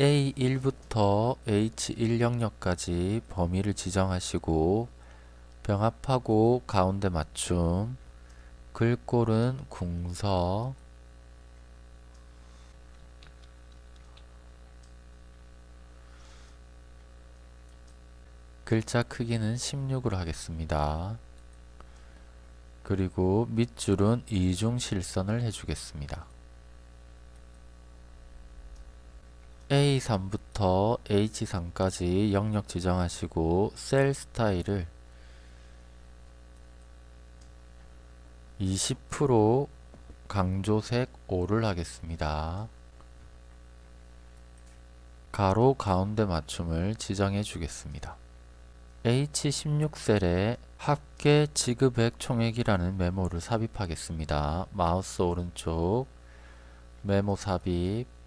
A1부터 H1 영역까지 범위를 지정하시고 병합하고 가운데 맞춤 글꼴은 궁서 글자 크기는 16으로 하겠습니다. 그리고 밑줄은 이중 실선을 해주겠습니다. A3부터 H3까지 영역 지정하시고 셀 스타일을 20% 강조색 5를 하겠습니다. 가로 가운데 맞춤을 지정해 주겠습니다. H16셀에 합계 지급액 총액이라는 메모를 삽입하겠습니다. 마우스 오른쪽 메모 삽입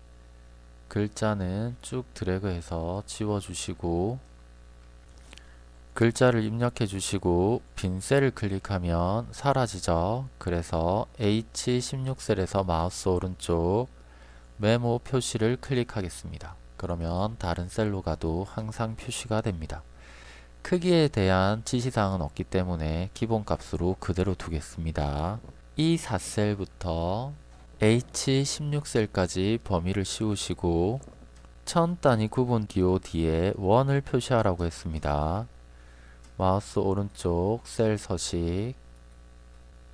글자는 쭉 드래그해서 지워주시고 글자를 입력해 주시고 빈 셀을 클릭하면 사라지죠. 그래서 H16셀에서 마우스 오른쪽 메모 표시를 클릭하겠습니다. 그러면 다른 셀로 가도 항상 표시가 됩니다. 크기에 대한 지시사항은 없기 때문에 기본값으로 그대로 두겠습니다. 이 4셀부터 H16셀까지 범위를 씌우시고 천 단위 구분 DOD에 원을 표시하라고 했습니다. 마우스 오른쪽 셀 서식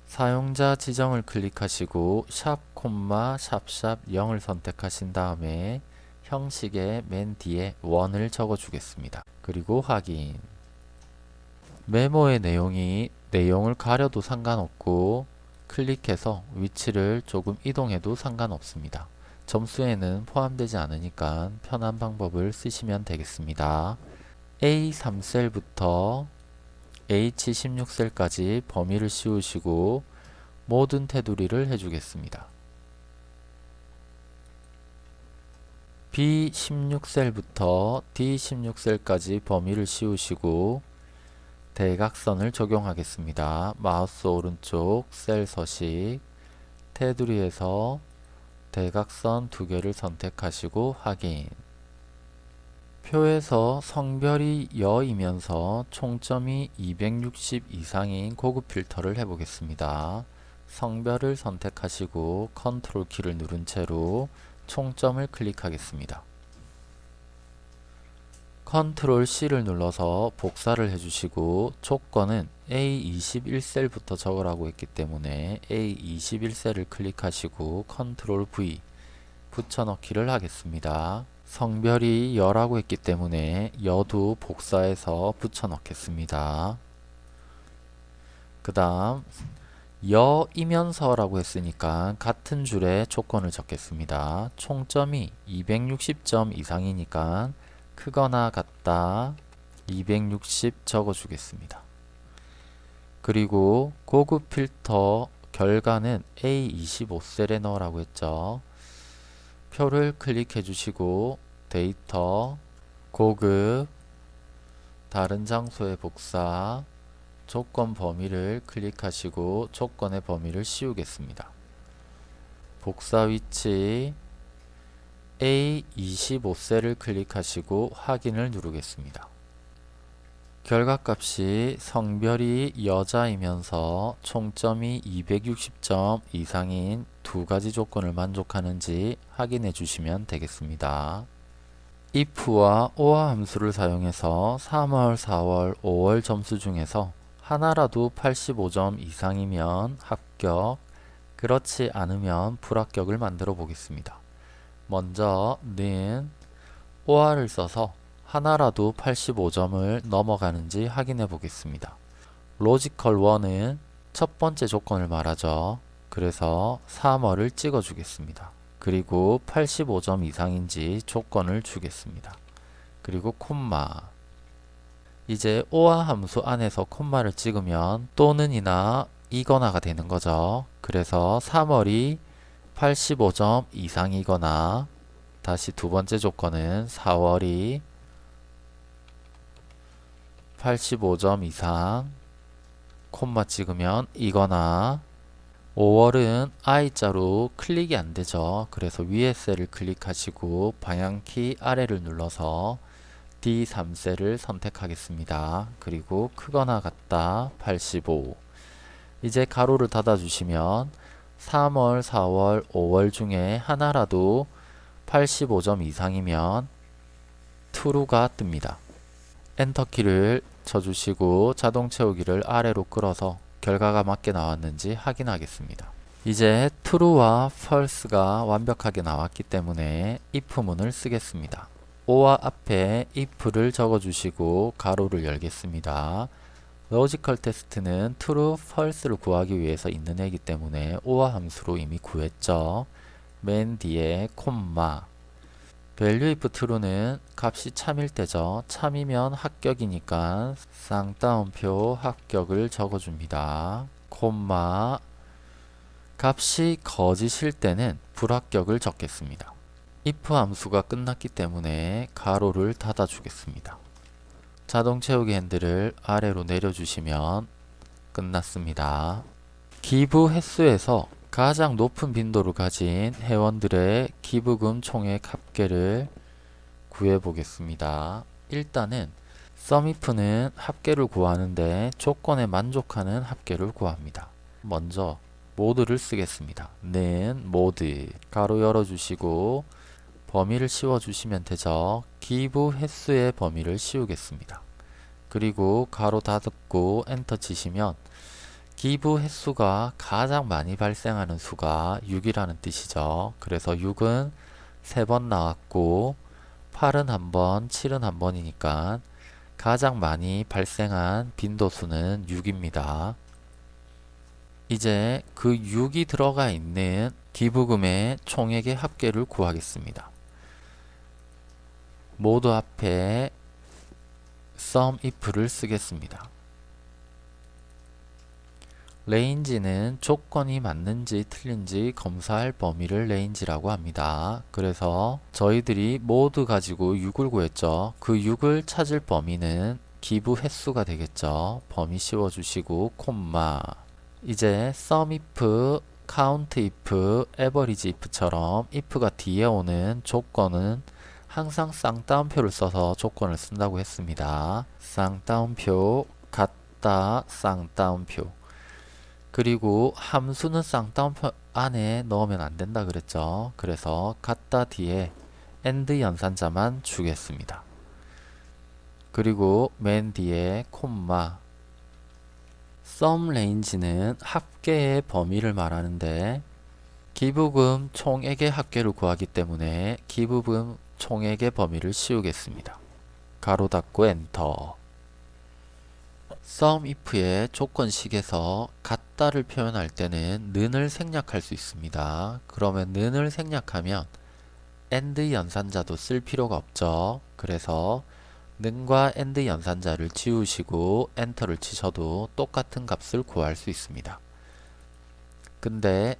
사용자 지정을 클릭하시고 샵 콤마 샵샵 0을 선택하신 다음에 형식의 맨 뒤에 원을 적어 주겠습니다. 그리고 확인 메모의 내용이 내용을 가려도 상관없고 클릭해서 위치를 조금 이동해도 상관없습니다. 점수에는 포함되지 않으니까 편한 방법을 쓰시면 되겠습니다. A3셀부터 H16셀까지 범위를 씌우시고 모든 테두리를 해주겠습니다. B16셀부터 D16셀까지 범위를 씌우시고 대각선을 적용하겠습니다. 마우스 오른쪽 셀 서식 테두리에서 대각선 두 개를 선택하시고 확인 표에서 성별이 여이면서 총점이 260 이상인 고급 필터를 해보겠습니다. 성별을 선택하시고 컨트롤 키를 누른 채로 총점을 클릭하겠습니다. 컨트롤 C를 눌러서 복사를 해주시고 조건은 A21셀부터 적으라고 했기 때문에 A21셀을 클릭하시고 컨트롤 V 붙여넣기를 하겠습니다. 성별이 여라고 했기 때문에 여도 복사해서 붙여넣겠습니다. 그 다음 여이면서 라고 했으니까 같은 줄에 조건을 적겠습니다. 총점이 260점 이상이니까 크거나 같다 260 적어주겠습니다. 그리고 고급 필터 결과는 A25셀에 넣으라고 했죠. 표를 클릭해 주시고 데이터 고급 다른 장소의 복사 조건 범위를 클릭하시고 조건의 범위를 씌우겠습니다. 복사 위치 A25셀을 클릭하시고 확인을 누르겠습니다. 결과값이 성별이 여자이면서 총점이 260점 이상인 두 가지 조건을 만족하는지 확인해 주시면 되겠습니다. if와 or 함수를 사용해서 3월, 4월, 5월 점수 중에서 하나라도 85점 이상이면 합격, 그렇지 않으면 불합격을 만들어 보겠습니다. 먼저 는 OR을 써서 하나라도 85점을 넘어가는지 확인해 보겠습니다. logical 1은 첫 번째 조건을 말하죠. 그래서 3월을 찍어 주겠습니다. 그리고 85점 이상인지 조건을 주겠습니다. 그리고 콤마 이제 OR 함수 안에서 콤마를 찍으면 또는 이나 이거나가 되는 거죠. 그래서 3월이 85점 이상이거나 다시 두 번째 조건은 4월이 85점 이상 콤마 찍으면 이거나 5월은 I자로 클릭이 안 되죠. 그래서 위에 셀을 클릭하시고 방향키 아래를 눌러서 D3셀을 선택하겠습니다. 그리고 크거나 같다 85 이제 가로를 닫아주시면 3월, 4월, 5월 중에 하나라도 85점 이상이면 true가 뜹니다. 엔터키를 쳐주시고 자동 채우기를 아래로 끌어서 결과가 맞게 나왔는지 확인하겠습니다. 이제 true와 false가 완벽하게 나왔기 때문에 if문을 쓰겠습니다. o와 앞에 if를 적어주시고 가로를 열겠습니다. logical test는 true, false를 구하기 위해서 있는 얘기 때문에 OR 함수로 이미 구했죠. 맨 뒤에 콤마 value if true는 값이 참일 때죠. 참이면 합격이니까 쌍따옴표 합격을 적어줍니다. 콤마 값이 거짓일 때는 불합격을 적겠습니다. if 함수가 끝났기 때문에 가로를 닫아 주겠습니다. 자동 채우기 핸들을 아래로 내려주시면 끝났습니다. 기부 횟수에서 가장 높은 빈도를 가진 회원들의 기부금 총액 합계를 구해 보겠습니다. 일단은 썸이프는 합계를 구하는데 조건에 만족하는 합계를 구합니다. 먼저 모드를 쓰겠습니다. 는 모드 가로 열어주시고 범위를 씌워주시면 되죠. 기부 횟수의 범위를 씌우겠습니다. 그리고 가로 닫고 엔터 치시면 기부 횟수가 가장 많이 발생하는 수가 6이라는 뜻이죠. 그래서 6은 3번 나왔고 8은 한번 7은 한번이니까 가장 많이 발생한 빈도수는 6입니다. 이제 그 6이 들어가 있는 기부금의 총액의 합계를 구하겠습니다. 모두 앞에 sum if를 쓰겠습니다. range는 조건이 맞는지 틀린지 검사할 범위를 range라고 합니다. 그래서 저희들이 모두 가지고 6을 구했죠. 그 6을 찾을 범위는 기부 횟수가 되겠죠. 범위 씌워주시고 콤마 이제 sum if, count if, average if처럼 if가 뒤에 오는 조건은 항상 쌍따옴표를 써서 조건을 쓴다고 했습니다. 쌍따옴표, 같다, 쌍따옴표. 그리고 함수는 쌍따옴표 안에 넣으면 안 된다 그랬죠. 그래서 같다 뒤에 and 연산자만 주겠습니다. 그리고 맨 뒤에 콤마 sum range는 합계의 범위를 말하는데 기부금 총액의 합계를 구하기 때문에 기부금 총액의 범위를 씌우겠습니다. 가로 닫고 엔터 sum if의 조건식에서 같다를 표현할 때는 는을 생략할 수 있습니다. 그러면 는을 생략하면 and 연산자도 쓸 필요가 없죠. 그래서 는과 and 연산자를 지우시고 엔터를 치셔도 똑같은 값을 구할 수 있습니다. 근데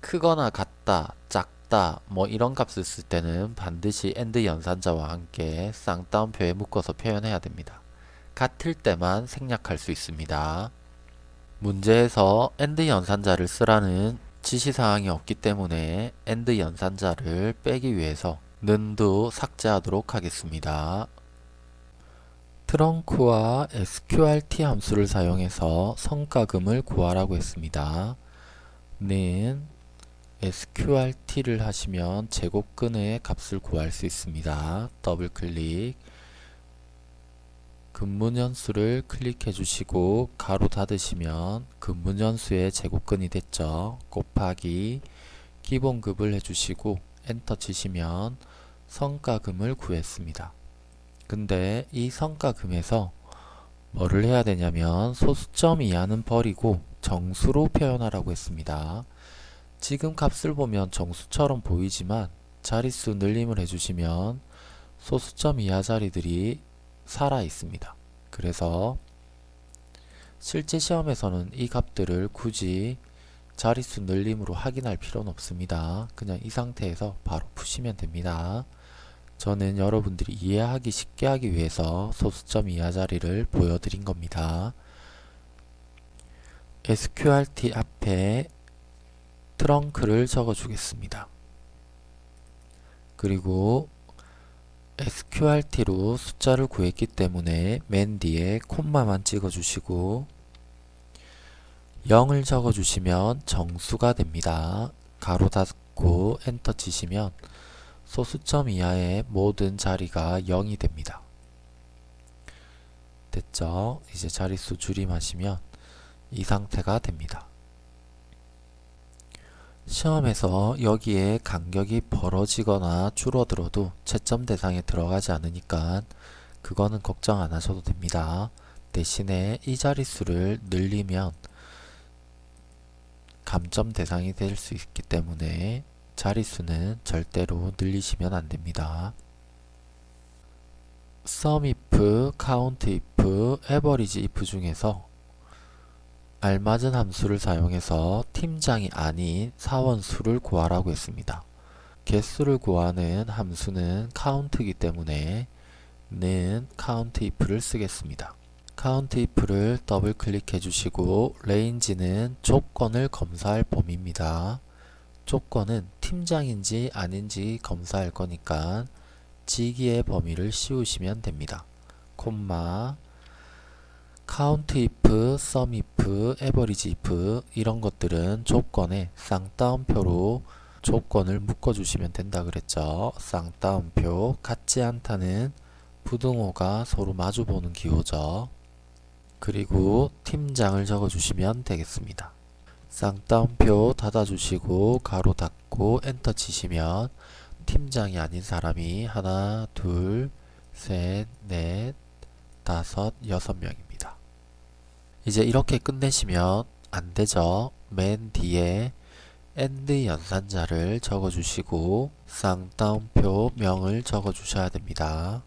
크거나 같다, 작 다 뭐 이런 값을 쓸 때는 반드시 and 연산자와 함께 쌍따옴표에 묶어서 표현해야 됩니다. 같을 때만 생략할 수 있습니다. 문제에서 and 연산자를 쓰라는 지시사항이 없기 때문에 and 연산자를 빼기 위해서 는도 삭제하도록 하겠습니다. 트렁크와 sqrt 함수를 사용해서 성과금을 구하라고 했습니다. 는 sqrt를 하시면 제곱근의 값을 구할 수 있습니다. 더블 클릭 근무년수를 클릭해 주시고 가로 닫으시면 근무년수의 제곱근이 됐죠. 곱하기 기본급을 해주시고 엔터 치시면 성과금을 구했습니다. 근데 이 성과금에서 뭐를 해야 되냐면 소수점 이하는 버리고 정수로 표현하라고 했습니다. 지금 값을 보면 정수처럼 보이지만 자릿수 늘림을 해주시면 소수점 이하 자리들이 살아 있습니다. 그래서 실제 시험에서는 이 값들을 굳이 자릿수 늘림으로 확인할 필요는 없습니다. 그냥 이 상태에서 바로 푸시면 됩니다. 저는 여러분들이 이해하기 쉽게 하기 위해서 소수점 이하 자리를 보여드린 겁니다. sqrt 앞에 트렁크를 적어 주겠습니다. 그리고 sqrt로 숫자를 구했기 때문에 맨 뒤에 콤마만 찍어 주시고 0을 적어 주시면 정수가 됩니다. 가로 닫고 엔터 치시면 소수점 이하의 모든 자리가 0이 됩니다. 됐죠? 이제 자릿수 줄임하시면 이 상태가 됩니다. 시험에서 여기에 간격이 벌어지거나 줄어들어도 채점 대상에 들어가지 않으니까 그거는 걱정 안 하셔도 됩니다. 대신에 이 자릿수를 늘리면 감점 대상이 될 수 있기 때문에 자릿수는 절대로 늘리시면 안 됩니다. sum if, count if, average if 중에서 알맞은 함수를 사용해서 팀장이 아닌 사원 수를 구하라고 했습니다. 개수를 구하는 함수는 count이기 때문에 는 count if를 쓰겠습니다. count if를 더블 클릭해 주시고 range는 조건을 검사할 범위입니다. 조건은 팀장인지 아닌지 검사할 거니까 지기의 범위를 씌우시면 됩니다. 콤마 count if, sum if, average if 이런 것들은 조건에 쌍따옴표로 조건을 묶어주시면 된다 그랬죠. 쌍따옴표 같지 않다는 부등호가 서로 마주보는 기호죠. 그리고 팀장을 적어주시면 되겠습니다. 쌍따옴표 닫아주시고 가로 닫고 엔터 치시면 팀장이 아닌 사람이 하나, 둘, 셋, 넷, 다섯, 여섯 명입니다. 이제 이렇게 끝내시면 안 되죠. 맨 뒤에 and 연산자를 적어주시고 쌍따옴표 명을 적어주셔야 됩니다.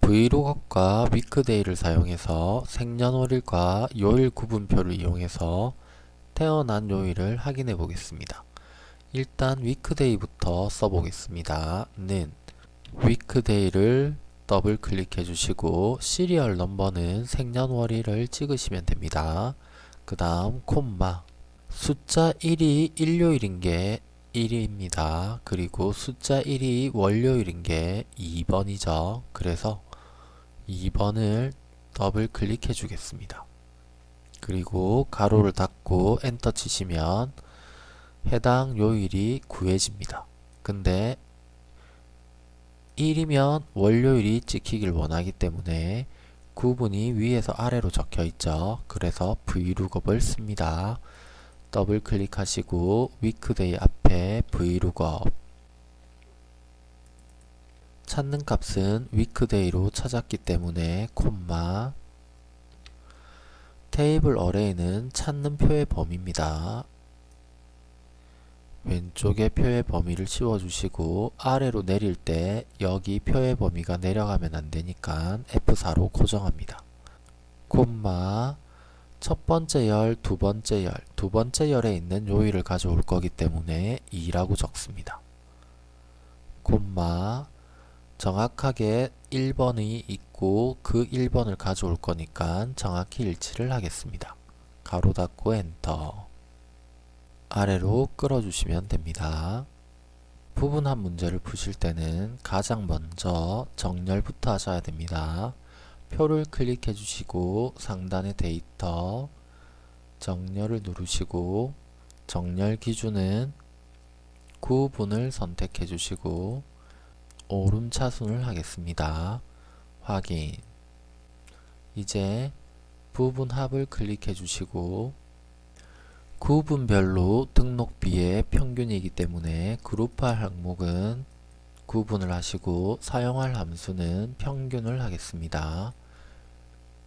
vlookup과 weekday를 사용해서 생년월일과 요일 구분표를 이용해서 태어난 요일을 확인해 보겠습니다. 일단 WEEKDAY부터 써보겠습니다. 는 WEEKDAY를 더블 클릭해 주시고 serial number는 생년월일을 찍으시면 됩니다. 그 다음 콤마 숫자 1이 일요일인 게 1입니다. 그리고 숫자 1이 월요일인 게 2번이죠. 그래서 2번을 더블 클릭해 주겠습니다. 그리고 가로를 닫고 엔터 치시면 해당 요일이 구해집니다. 근데 1이면 월요일이 찍히길 원하기 때문에 구분이 위에서 아래로 적혀 있죠. 그래서 vlookup을 씁니다. 더블 클릭하시고 WEEKDAY 앞에 vlookup 찾는 값은 위크데이로 찾았기 때문에 콤마 테이블 어레이는 찾는 표의 범위입니다. 왼쪽에 표의 범위를 씌워주시고 아래로 내릴 때 여기 표의 범위가 내려가면 안되니까 F4로 고정합니다. 콤마 첫 번째 열, 두 번째 열, 두 번째 열에 있는 요일을 가져올 거기 때문에 2라고 적습니다. 콤마 정확하게 1번이 있고 그 1번을 가져올 거니까 정확히 일치를 하겠습니다. 가로 닫고 엔터 아래로 끌어주시면 됩니다. 부분한 문제를 푸실 때는 가장 먼저 정렬부터 하셔야 됩니다. 표를 클릭해 주시고 상단의 데이터 정렬을 누르시고 정렬 기준은 구분을 선택해 주시고 오름차순을 하겠습니다. 확인 이제 부분합을 클릭해 주시고 구분별로 등록비의 평균이기 때문에 그룹할 항목은 구분을 하시고 사용할 함수는 평균을 하겠습니다.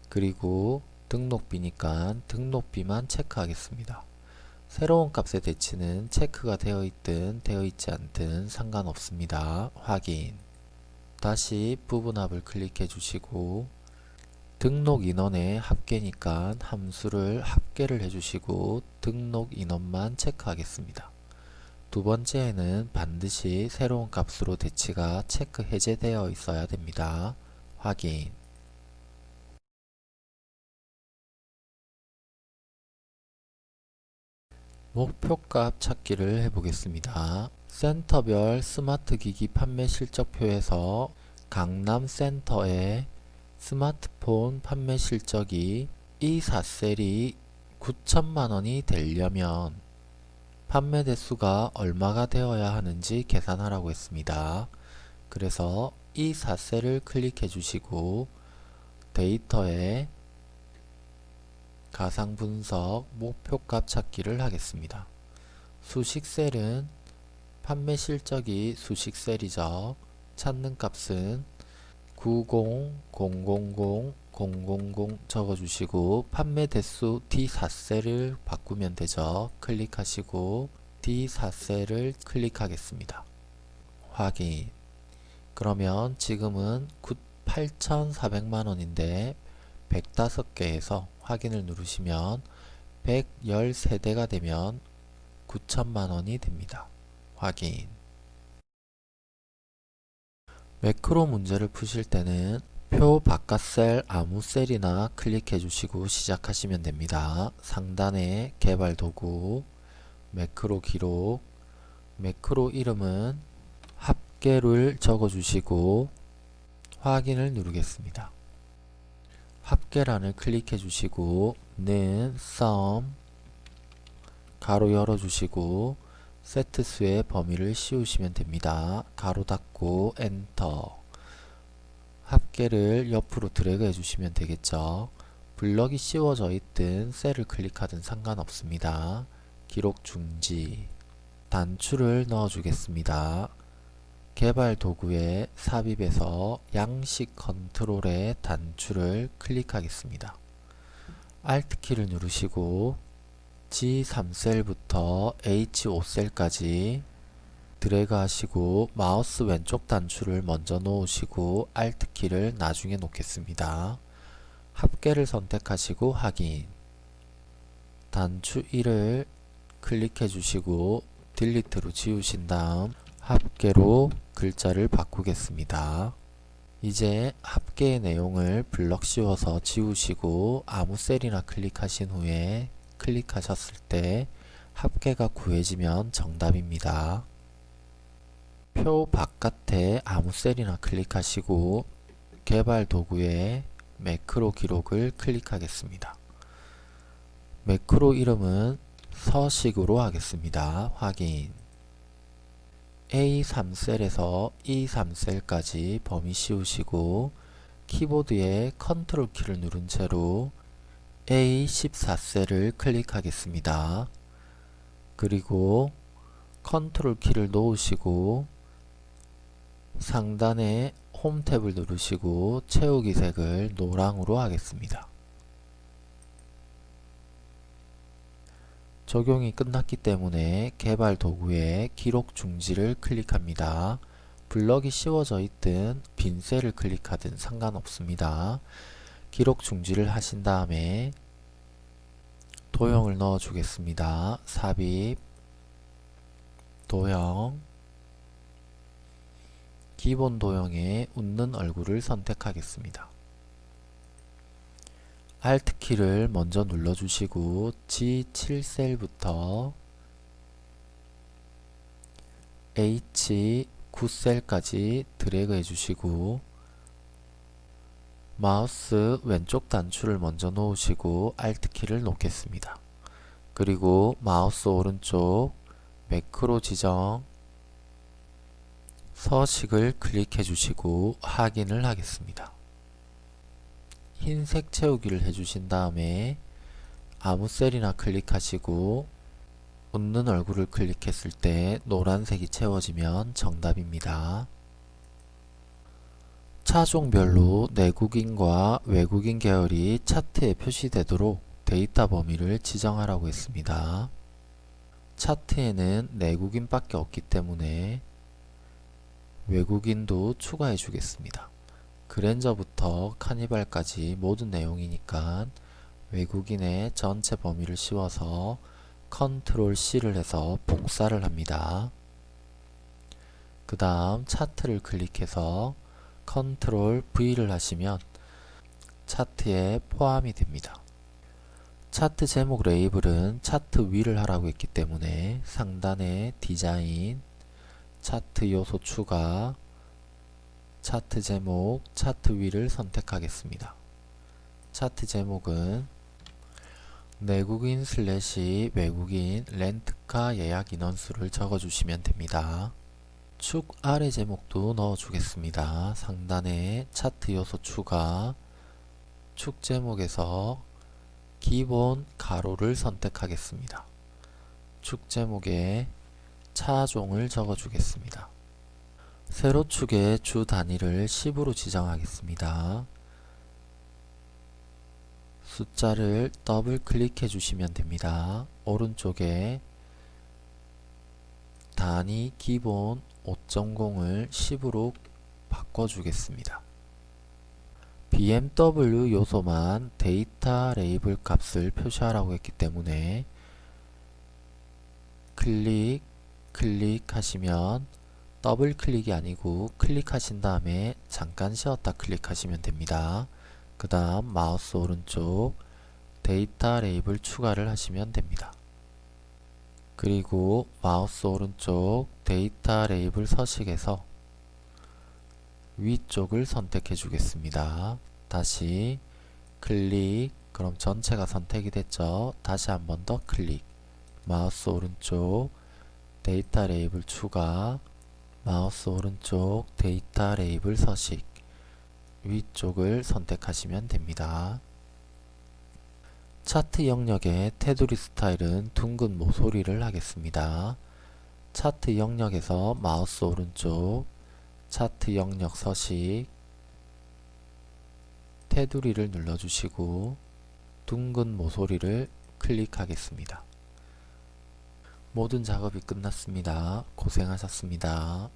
그리고 등록비니까 등록비만 체크하겠습니다. 새로운 값의 대치는 체크가 되어 있든 되어 있지 않든 상관없습니다. 확인 다시 부분합을 클릭해 주시고 등록 인원의 합계니까 함수를 합계를 해주시고 등록 인원만 체크하겠습니다. 두 번째에는 반드시 새로운 값으로 대치가 체크 해제되어 있어야 됩니다. 확인 목표값 찾기를 해보겠습니다. 센터별 스마트 기기 판매 실적표에서 강남센터의 스마트폰 판매 실적이 이 4셀이 9천만원이 되려면 판매 대수가 얼마가 되어야 하는지 계산하라고 했습니다. 그래서 이 4셀을 클릭해 주시고 데이터에 가상 분석 목표값 찾기를 하겠습니다. 수식셀은 판매 실적이 수식셀이죠. 찾는 값은 9000000 적어주시고 판매 대수 D4셀을 바꾸면 되죠. 클릭하시고 D4셀을 클릭하겠습니다. 확인 그러면 지금은 8,400만원인데 105개에서 확인을 누르시면 113대가 되면 9천만원이 됩니다. 확인 매크로 문제를 푸실 때는 표 바깥 셀 아무 셀이나 클릭해 주시고 시작하시면 됩니다. 상단에 개발 도구 매크로 기록 매크로 이름은 합계를 적어 주시고 확인을 누르겠습니다. 합계란을 클릭해 주시고 는 sum 가로 열어 주시고 세트수의 범위를 씌우시면 됩니다. 가로 닫고 엔터 합계를 옆으로 드래그 해주시면 되겠죠. 블럭이 씌워져 있든 셀을 클릭하든 상관없습니다. 기록 중지 단추를 넣어 주겠습니다. 개발 도구에 삽입해서 양식 컨트롤의 단추를 클릭하겠습니다. Alt키를 누르시고 G3셀부터 H5셀까지 드래그 하시고 마우스 왼쪽 단추를 먼저 놓으시고 Alt키를 나중에 놓겠습니다. 합계를 선택하시고 확인 단추 1을 클릭해 주시고 딜리트로 지우신 다음 합계로 글자를 바꾸겠습니다. 이제 합계의 내용을 블럭 씌워서 지우시고 아무 셀이나 클릭하신 후에 클릭하셨을 때 합계가 구해지면 정답입니다. 표 바깥에 아무 셀이나 클릭하시고 개발 도구에 매크로 기록을 클릭하겠습니다. 매크로 이름은 서식으로 하겠습니다. 확인 A3셀에서 E3셀까지 범위 씌우시고 키보드에 컨트롤 키를 누른 채로 A14셀을 클릭하겠습니다. 그리고 컨트롤 키를 놓으시고 상단에 홈 탭을 누르시고 채우기 색을 노랑으로 하겠습니다. 적용이 끝났기 때문에 개발 도구에 기록 중지를 클릭합니다. 블럭이 씌워져 있든 빈 셀을 클릭하든 상관없습니다. 기록 중지를 하신 다음에 도형을 넣어 주겠습니다. 삽입 도형 기본 도형에 웃는 얼굴을 선택하겠습니다. Alt키를 먼저 눌러주시고 G7셀부터 H9셀까지 드래그 해주시고 마우스 왼쪽 단추를 먼저 놓으시고 Alt키를 놓겠습니다. 그리고 마우스 오른쪽 매크로 지정 서식을 클릭해 주시고 확인을 하겠습니다. 흰색 채우기를 해주신 다음에 아무 셀이나 클릭하시고 웃는 얼굴을 클릭했을 때 노란색이 채워지면 정답입니다. 차종별로 내국인과 외국인 계열이 차트에 표시되도록 데이터 범위를 지정하라고 했습니다. 차트에는 내국인밖에 없기 때문에 외국인도 추가해 주겠습니다. 그랜저부터 카니발까지 모든 내용이니까 외국인의 전체 범위를 씌워서 컨트롤 C를 해서 복사를 합니다. 그 다음 차트를 클릭해서 컨트롤 V를 하시면 차트에 포함이 됩니다. 차트 제목 레이블은 차트 위를 하라고 했기 때문에 상단에 디자인, 차트 요소 추가, 차트 제목, 차트 위를 선택하겠습니다. 차트 제목은 내국인 슬래시 외국인 렌트카 예약 인원수를 적어주시면 됩니다. 축 아래 제목도 넣어주겠습니다. 상단에 차트 요소 추가, 축 제목에서 기본 가로를 선택하겠습니다. 축 제목에 차종을 적어주겠습니다. 세로축의 주 단위를 10으로 지정하겠습니다. 숫자를 더블 클릭해 주시면 됩니다. 오른쪽에 단위 기본 5.0을 10으로 바꿔주겠습니다. BMW 요소만 데이터 레이블 값을 표시하라고 했기 때문에 클릭, 클릭하시면 더블 클릭이 아니고 클릭하신 다음에 잠깐 쉬었다 클릭하시면 됩니다. 그 다음 마우스 오른쪽 데이터 레이블 추가를 하시면 됩니다. 그리고 마우스 오른쪽 데이터 레이블 서식에서 위쪽을 선택해 주겠습니다. 다시 클릭 그럼 전체가 선택이 됐죠. 다시 한 번 더 클릭 마우스 오른쪽 데이터 레이블 추가 마우스 오른쪽 데이터 레이블 서식 위쪽을 선택하시면 됩니다. 차트 영역의 테두리 스타일은 둥근 모서리를 하겠습니다. 차트 영역에서 마우스 오른쪽 차트 영역 서식 테두리를 눌러주시고 둥근 모서리를 클릭하겠습니다. 모든 작업이 끝났습니다. 고생하셨습니다.